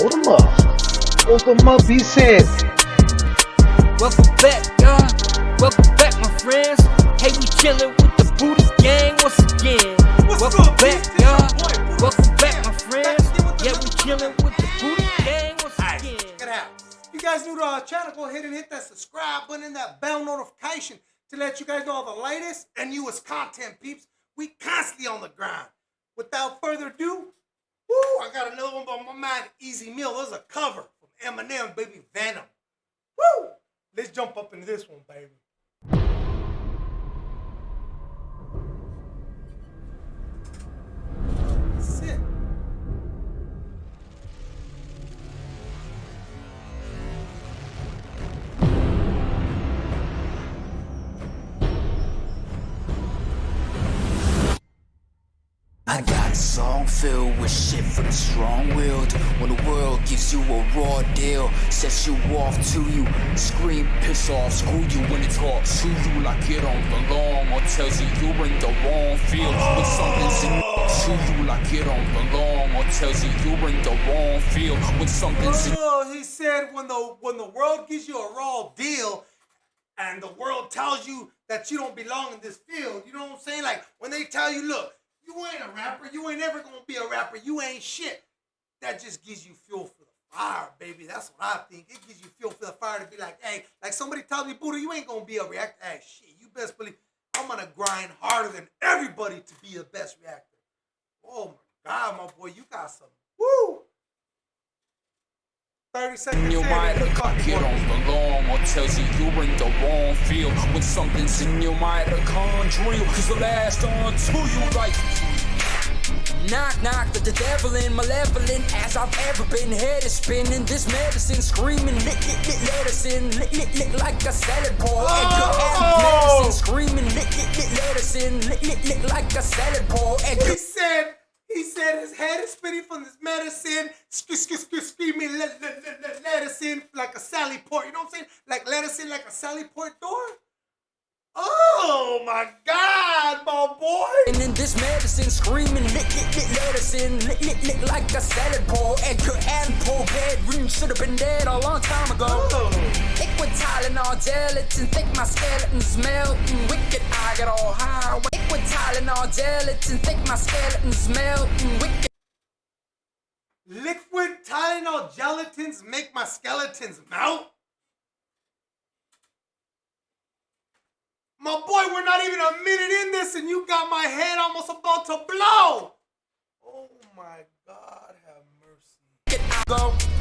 Hold him up. Hold him up, he said. Welcome back, y'all. Welcome back, my friends. Hey, we chillin' with the Booty Gang once again. What's Welcome up, back, bitch? Y'all. your boy, Booty Welcome back, my friends. Back again with the Yeah, we Booty chillin' with the Booty Gang once Alright, again. check it out. If you guys new to our channel, go ahead and hit that subscribe button and that bell notification to let you guys know all the latest and newest content, peeps. We constantly on the grind. Without further ado, woo, I got another one by my mind. EZ Mil. There's a cover from Eminem, baby Venom. Woo! Let's jump up into this one, baby. Song filled with shit for the strong-willed When the world gives you a raw deal Sets you off to you. Scream, piss off, screw you When it talks to you like it don't belong Or tells you you're in the wrong field. When something's in to you like it don't belong Or tells you you're in the wrong field. When something's in Oh, he said when the when the world gives you a raw deal and the world tells you that you don't belong in this field, you know what I'm saying? Like when they tell you, look, you ain't a rapper, you ain't ever gonna be a rapper, you ain't shit. That just gives you fuel for the fire, baby. That's what I think. It gives you fuel for the fire to be like, hey, like somebody tells me, Buddha, you ain't gonna be a reactor. Hey, shit, you best believe I'm gonna grind harder than everybody to be the best reactor. Oh my God, my boy, you got some. Woo! 30 seconds in your in, mind fucking like it don't belong Or tells you you're in the wrong field When something's in your mind to Cause the last on to you like Knock, knock, the, the devil in malevolent as I've ever been. Head is spinning, this medicine screaming, lick, lick, lick, let us in, lick, lick, lick like a salad bowl. Edgar Allan Oh! medicine screaming, lick, lick, lick, let us in, lick, lick, lick like a salad bowl. Edgar He said, his head is spinning from this medicine, sc- sc- sc- screaming let, let, let, let, let us in like a Sally Port. You know what I'm saying? Like let us in like a Sally Port door. Oh my God, my boy. And in this medicine screaming, lick, lick, lick, let us in, lick, lick, lick like a salad bowl. Edgar Allan Poe bedroom should have been dead a long time ago. Oh. Liquid Tylenol, gelatin, think my skeleton's melting. Wicked, I get all high. Liquid Tylenol, gelatin, think my skeleton's melting. Wicked. Liquid Tylenol gelatins make my skeletons melt. My boy, we're not even a minute in this, and you got my head almost about to blow. Oh my God, have mercy. Go.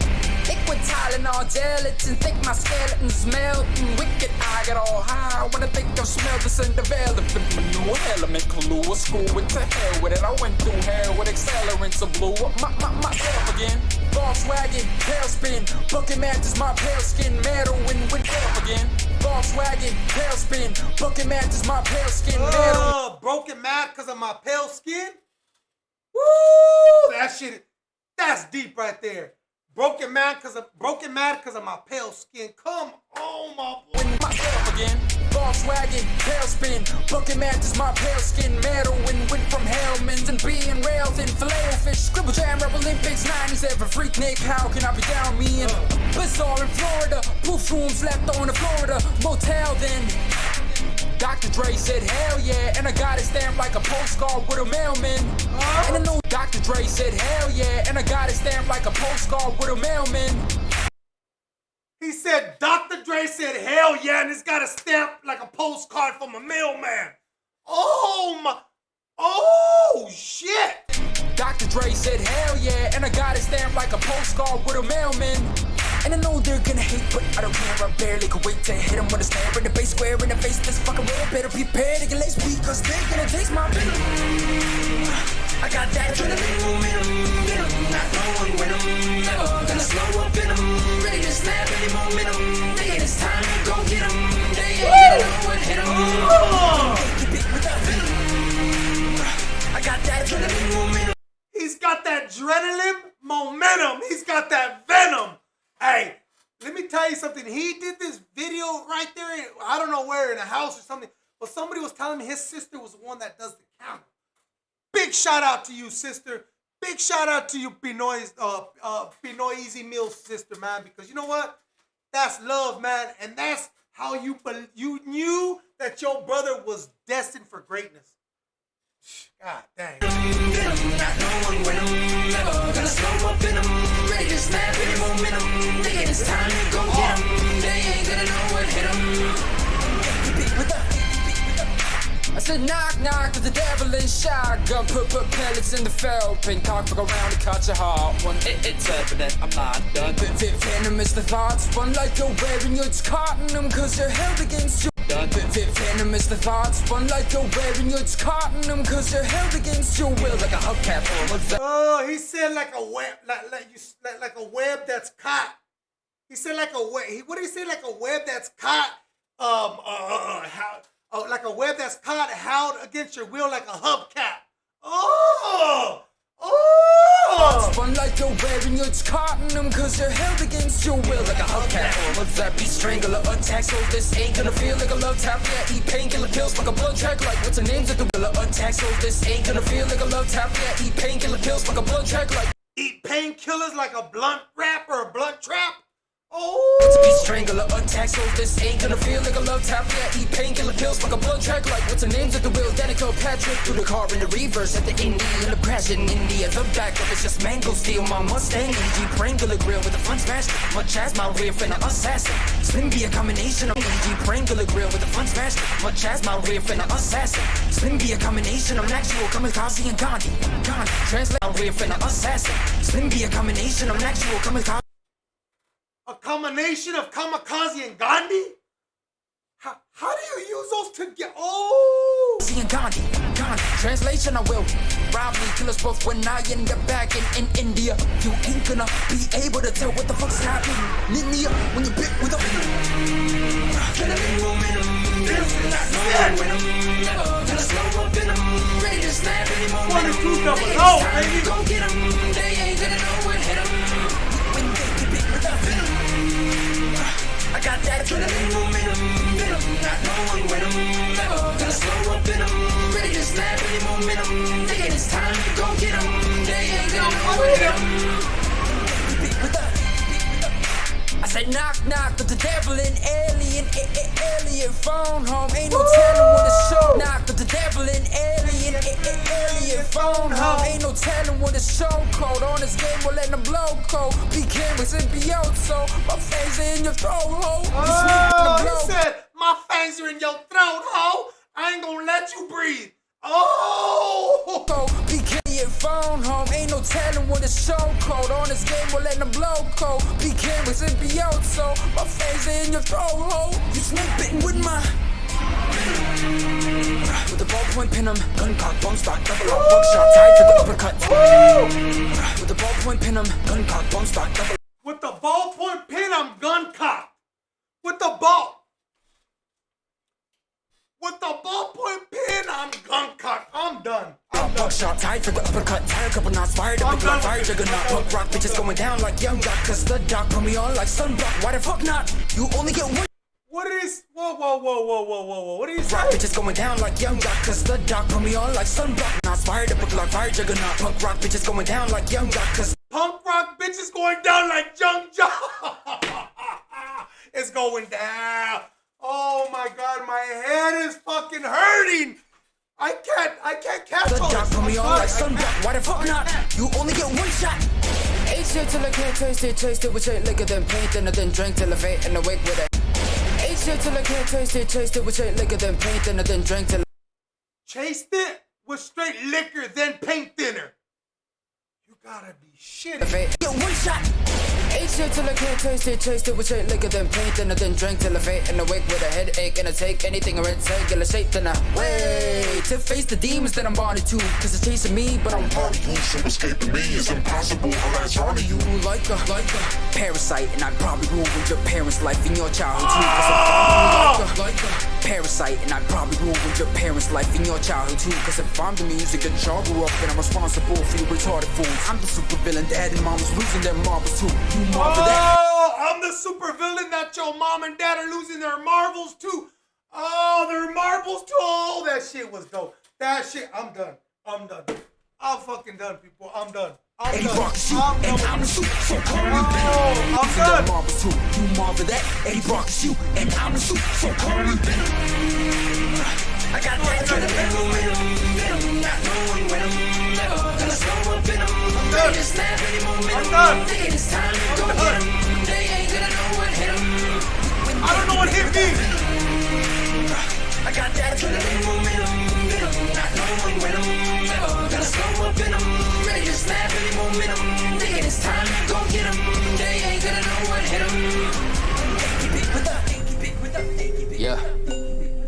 Liquid Tylenol, gelatin, think my skeleton's melting. Wicked, I get all high. When I think I've smelled this and developed my new element clue. A school with to hell with it. I went through hell with accelerants and blew up my, my, myself again. Volkswagen, tailspin, bucket matches my pale skin, metal and with hell again. Volkswagen, tailspin, bucket matches my pale skin, metal. Uh, broken mad because of my pale skin. Woo! That shit, that's deep right there. Broken mad because of broken mad because of my pale skin. Come on, my boy. Win myself again. Volkswagen, tailspin, bucket matches my pale skin, metal and went from Hellman's and being railed in filet fish, scribble jam, rap Olympics, 97 freak Nick, how can I be down me in uh. Blizzard in Florida, proof rooms left on the Florida motel then. Dr. Dre said, hell yeah, and I got it stamped like a postcard with a mailman. And I know Dr. Dre said, hell yeah, and I got it stamped like a postcard with a mailman. He said, Dr. Dre said, hell yeah, and it's got a stamp like a postcard from a mailman. Oh my, oh shit. Dr. Dre said, hell yeah, and I got it stamped like a postcard with a mailman. And I know they're gonna hate, but I don't care, I barely can wait to hit them with a snare in the base square in the face. This fucking red better prepare to get laced because they're gonna taste my venom. I got that adrenaline momentum, venom, not going with them, never gonna slow up in them, ready to snap any momentum. Thinking it's time to go get them, they ain't gonna know what hit them. You beat with that venom. I got that adrenaline momentum. He's got that adrenaline momentum. He's got that venom. Hey, let me tell you something. He did this video right there. In, I don't know where in a house or something, but somebody was telling me his sister was the one that does the camera. Big shout out to you, sister. big shout out to you, Pinoy's, uh, uh, Pinoy EZ Mil's sister, man, because you know what? That's love, man, and that's how you you knew that your brother was destined for greatness. God dang. To snap any momentum. Thinking it's time to go get 'em. They ain't gonna know what hit 'em. With the- I said knock knock to the devil in shotgun Put put pellets in the fell pin Cock fuck around and cut your heart one it, It's evident I'm not done venomous the thoughts Spun like you're wearing your them cause you're held against you venomous the thoughts Spun like you're wearing you It's caught in them cause you're held against your will Like a hubcap or a Oh, he said like a web, like like you, like, like a web that's caught. He said like a web. He, what did he say? Like a web that's caught. Um, uh, uh, how, oh, like a web that's caught, held against your will, like a hubcap. Oh, oh. Spun like you're wearing your it's caught in them cause you're held against your will. Like a hubcap or a zappy strangler. Attack so this ain't gonna feel like a love tap. Yeah eat painkiller pills like a blood track like what's the names of the will attack so this ain't gonna feel like a love tap. Yeah eat painkiller pills like a blood track like Eat painkillers like a blunt wrap or a blunt trap. It's a Oh. beat strangler attack, so this ain't gonna feel like a love tap. Yeah, eat painkiller pills like a blood track. Like what's the names of the wheel? Danica Patrick through the car in the reverse at the Indy in the crash in India. The back of it's just mango steel. My Mustang and Jeep Wrangler grill with a fun smash. Much as my rear finna assassin. Spin be a combination of Jeep Wrangler grill with a fun smash. Much as my rear finna assassin. Spin be a combination of actual kamikaze and Gandhi. Gandhi. Translate my rear finna assassin. Spin be a combination of actual kamikaze. Combination of kamikaze and Gandhi. How, how do you use those together? Oh. Seeing Gandhi, Gandhi. Translation, I will rob me, kill us both when I end up back in, in India. You ain't gonna be able to tell what the fuck's happening. India, when you bit with a. Killing momentum, not when I'm never gonna slow up in 'em. Ready to snap any momentum. 22 double They O, ain't time to baby. Go get 'em. They ain't gonna know. When got that adrenaline momentum, venom, not knowing when I'm never gonna slow up in 'em. Ready to snap any momentum. Thinking it's time to go get 'em. They ain't gonna know what Said knock knock to the devil in alien, a- a- alien phone home. Ain't no telling what it's show. Knock to the devil in alien, a- a- alien phone home. Ain't no telling what it's show code. On this game, we'll let them blow code. Be cameras and be out, so my face in your throat hole. You oh, sneak in Oh, he said, my fangs are in your throat, ho. I ain't gonna let you breathe. Oh. Go, Your phone home. Ain't no telling what it's show code. On this game, we'll let them blow code. Be cameras and be out, so my face in your throat hole. You snake with my. With the ballpoint pin 'em, gun cock, bump stock, double up, buckshot, tied to the uppercut. With the ballpoint pin 'em, gun cock, bump stock, double With the ballpoint pin, I'm gun cocked. With the ball. With the ballpoint pin, I'm gun cocked. I'm done. I'm done. For the uppercut, tired couple knots fired up, I'm look like done fire juggernaut, punk rock bitches going down like young doc, cause the doc put me on like sunblock. Why the fuck not? You only get one. What is? Whoa, whoa, whoa, whoa, whoa, whoa, whoa. What did he say? Rock bitches going down like young doc, cause the doc put me on like sunblock. Not fired up, look like fire juggernaut, punk rock bitches going down like young doc, cause Punk rock bitches going down like Young John. it's going down. Oh my god, my head is fucking hurting. The all doc this. put me on like God, I Why the fuck not? You only get one shot. Ate shit till I can't taste it, taste it with straight liquor, then paint, and then drink till I fade and awake with it. Ate shit till I can't taste it, taste it with straight liquor, then paint, and then drink till Chased it with straight liquor, then paint thinner. You gotta be Get one shot. Ate shit till I can't taste it, taste it with straight liquor, then paint, and then drink till I fade and I wake with a headache, and I take anything or regular shape, then I wait to face the demons that I'm bonded to, cause it's chasing me, but I'm Part of you, so escaping me is impossible. I'm on to you. like a, like a parasite, and I probably ruined your parents' life in your childhood too. Cause I'm like a, like a parasite, and I probably ruined your parents' life in your childhood too. Cause if I'm the music that y'all grew up, then I'm responsible for you retarded fools. I'm the super villain, dad and mom losing their marbles too. You marvel oh, that. Oh, I'm the super villain that your mom and dad are losing their marbles to. Oh, their marbles too. Oh, that shit was dope. That shit, I'm done. I'm done. I'm fucking done, people. I'm done. I'm Eddie done. Shoot, I'm done. and I'm the suit, so call me Oh. I'm done. You marvel that. Eddie Brock shoot, and I'm the so call me momentum.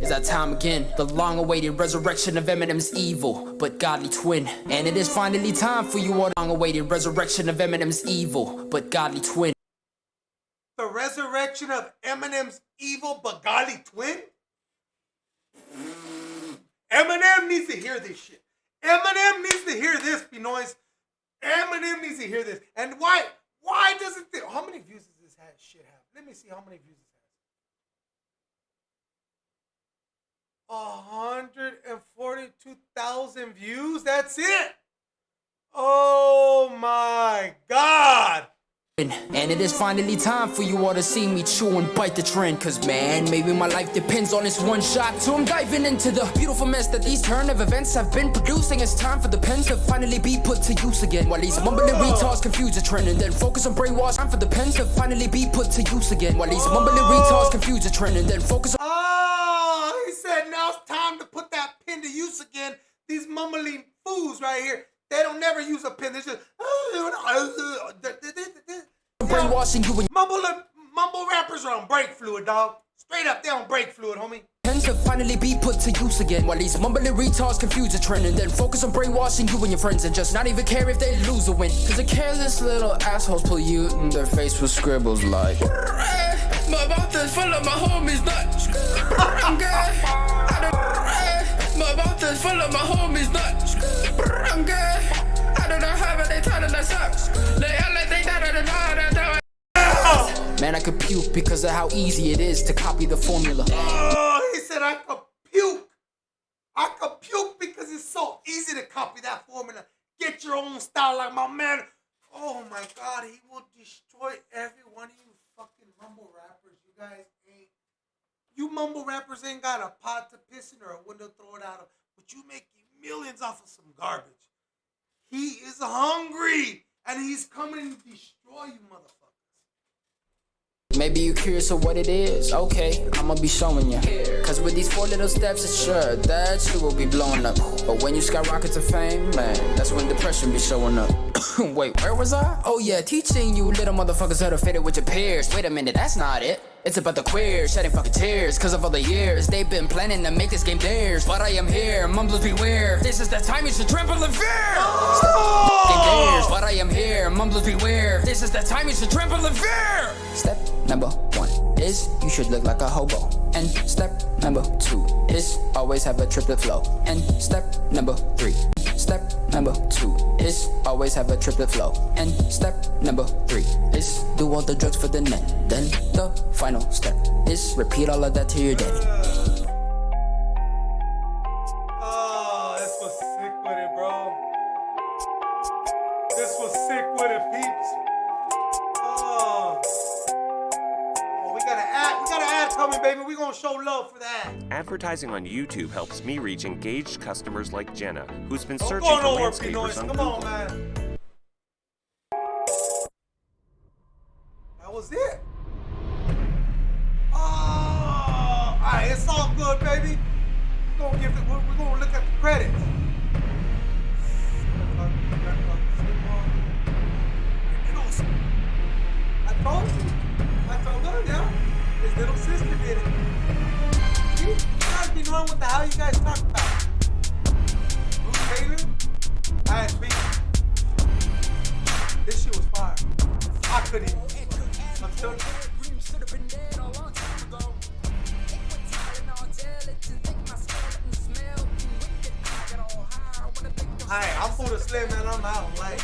It's that time again. The long awaited resurrection of Eminem's evil, but godly twin. And it is finally time for you all. Long awaited resurrection of Eminem's evil, but godly twin. The resurrection of Eminem's evil Bengali twin? Eminem needs to hear this shit. Eminem needs to hear this, Benoist. Eminem needs to hear this. And why? Why doesn't this? How many views does this shit have? Let me see how many views it 142,000 views? That's it. Oh my God. And it is finally time for you all to see me chew and bite the trend. Cause man, maybe my life depends on this one shot. So I'm diving into the beautiful mess that these turn of events have been producing. It's time for the pens to finally be put to use again. While these mumbling retards confuse the trend and then focus on brainwash. Time for the pens to finally be put to use again. While these mumbling retards confuse the trend and then focus on. Ah, to use again. These mumbling fools right here, they don't never use a pin. They just Brainwashing you and mumble mumble rappers are on break fluid, dog. Straight up, they on break fluid, homie. pens to finally be put to use again. While these mumbling retards confuse the trend and then focus on brainwashing you and your friends and just not even care if they lose or win. Cause the careless little assholes pull you in their face with scribbles like. My mouth is full of my homies nuts. I'm good. I don't, my mouth is full of my homies nuts. I'm good. I don't know how but they telling us up. They act like they. Man, I could puke because of how easy it is to copy the formula. Oh, he said I could puke. I could puke because it's so easy to copy that formula. Get your own style like my man. Oh my God, he will destroy every one of you fucking mumble rappers. You guys ain't. You mumble rappers ain't got a pot to piss in or a window to throw it out of, but you making millions off of some garbage. He is hungry and he's coming to destroy you, motherfuckers. Maybe you're curious of what it is. Okay, I'ma be showing you. Cause with these four little steps, it's sure that you will be blowing up. But when you skyrocket to fame, man, that's when depression be showing up. Wait, where was I? Oh yeah, teaching you little motherfuckers how to fit it with your peers. Wait a minute, that's not it. It's about the queers shedding fucking tears Cause of all the years they've been planning to make this game theirs But I am here, mumblers beware This is the time you should tremble in fear Game theirs, but I am here, mumblers beware This is the time you should tremble in fear Step number one is you should look like a hobo And step number two is always have a triplet flow And step number three Step number two is always have a triplet flow. And step number three is do all the drugs for the net. Then the final step is repeat all of that to your daddy. Coming, baby. We're gonna show love for that. Advertising on YouTube helps me reach engaged customers like Jenna, who's been Don't searching for landscapers on Come Google. on, man. That was it. Oh, all right. It's all good, baby. We're gonna give it. We're, we're gonna look at the credits. His little sister did it. You guys be knowing what the hell you guys talk about. Bruce Taylor? I had beat. This shit was fire. I couldn't even. I'm you. Alright, I'm Buddha Slim, man. I'm out. Like.